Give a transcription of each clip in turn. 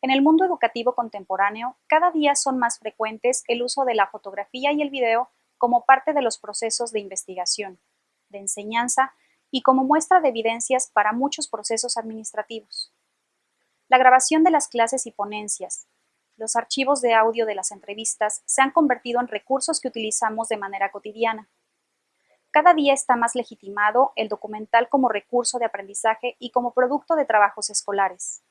En el mundo educativo contemporáneo, cada día son más frecuentes el uso de la fotografía y el video como parte de los procesos de investigación, de enseñanza y como muestra de evidencias para muchos procesos administrativos. La grabación de las clases y ponencias, los archivos de audio de las entrevistas se han convertido en recursos que utilizamos de manera cotidiana. Cada día está más legitimado el documental como recurso de aprendizaje y como producto de trabajos escolares.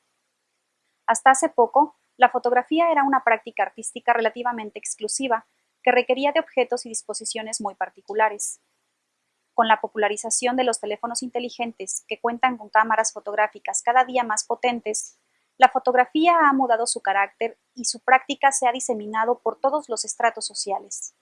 Hasta hace poco, la fotografía era una práctica artística relativamente exclusiva que requería de objetos y disposiciones muy particulares. Con la popularización de los teléfonos inteligentes que cuentan con cámaras fotográficas cada día más potentes, la fotografía ha mudado su carácter y su práctica se ha diseminado por todos los estratos sociales.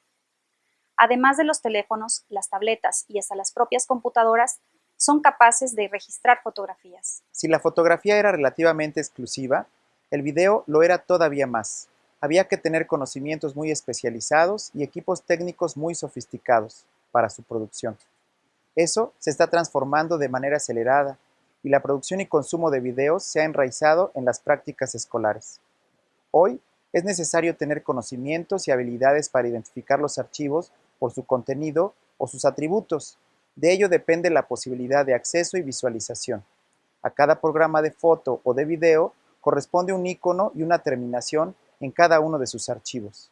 Además de los teléfonos, las tabletas y hasta las propias computadoras son capaces de registrar fotografías. Si la fotografía era relativamente exclusiva, el video lo era todavía más. Había que tener conocimientos muy especializados y equipos técnicos muy sofisticados para su producción. Eso se está transformando de manera acelerada y la producción y consumo de videos se ha enraizado en las prácticas escolares. Hoy es necesario tener conocimientos y habilidades para identificar los archivos por su contenido o sus atributos. De ello depende la posibilidad de acceso y visualización. A cada programa de foto o de video corresponde un icono y una terminación en cada uno de sus archivos.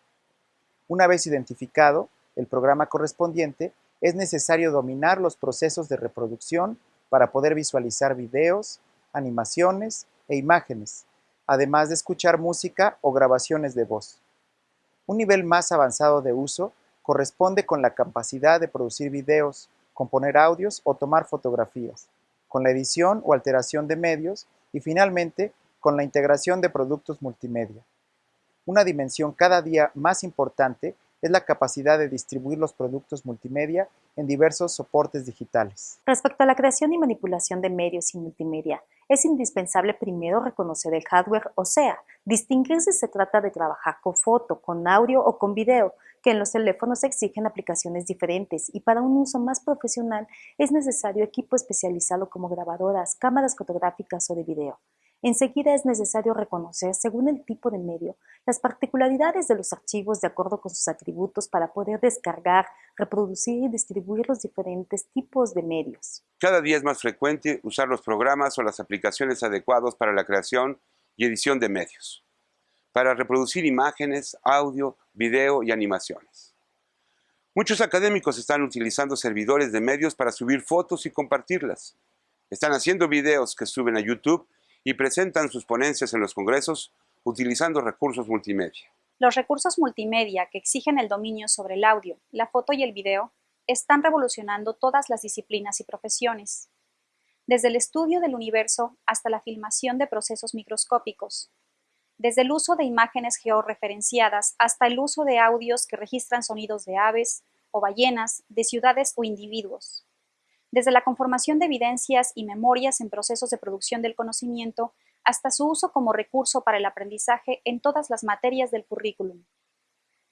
Una vez identificado el programa correspondiente, es necesario dominar los procesos de reproducción para poder visualizar videos, animaciones e imágenes, además de escuchar música o grabaciones de voz. Un nivel más avanzado de uso corresponde con la capacidad de producir videos, componer audios o tomar fotografías, con la edición o alteración de medios y finalmente con la integración de productos multimedia. Una dimensión cada día más importante es la capacidad de distribuir los productos multimedia en diversos soportes digitales. Respecto a la creación y manipulación de medios y multimedia, es indispensable primero reconocer el hardware, o sea, distinguir si se trata de trabajar con foto, con audio o con video, que en los teléfonos exigen aplicaciones diferentes y para un uso más profesional es necesario equipo especializado como grabadoras, cámaras fotográficas o de video. Enseguida es necesario reconocer, según el tipo de medio, las particularidades de los archivos de acuerdo con sus atributos para poder descargar, reproducir y distribuir los diferentes tipos de medios. Cada día es más frecuente usar los programas o las aplicaciones adecuados para la creación y edición de medios, para reproducir imágenes, audio, video y animaciones. Muchos académicos están utilizando servidores de medios para subir fotos y compartirlas. Están haciendo videos que suben a YouTube y presentan sus ponencias en los congresos utilizando recursos multimedia. Los recursos multimedia que exigen el dominio sobre el audio, la foto y el video están revolucionando todas las disciplinas y profesiones, desde el estudio del universo hasta la filmación de procesos microscópicos, desde el uso de imágenes georreferenciadas hasta el uso de audios que registran sonidos de aves o ballenas, de ciudades o individuos desde la conformación de evidencias y memorias en procesos de producción del conocimiento hasta su uso como recurso para el aprendizaje en todas las materias del currículum,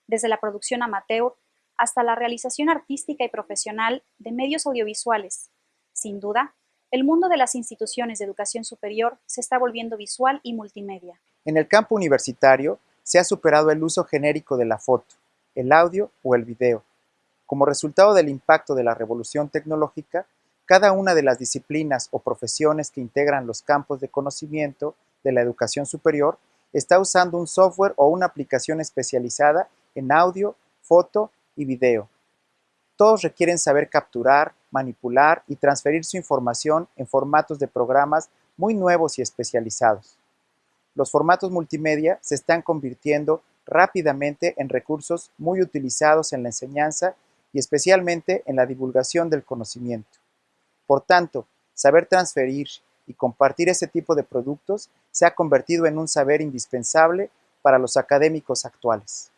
desde la producción amateur hasta la realización artística y profesional de medios audiovisuales. Sin duda, el mundo de las instituciones de educación superior se está volviendo visual y multimedia. En el campo universitario se ha superado el uso genérico de la foto, el audio o el video, como resultado del impacto de la revolución tecnológica, cada una de las disciplinas o profesiones que integran los campos de conocimiento de la educación superior está usando un software o una aplicación especializada en audio, foto y video. Todos requieren saber capturar, manipular y transferir su información en formatos de programas muy nuevos y especializados. Los formatos multimedia se están convirtiendo rápidamente en recursos muy utilizados en la enseñanza y especialmente en la divulgación del conocimiento. Por tanto, saber transferir y compartir ese tipo de productos se ha convertido en un saber indispensable para los académicos actuales.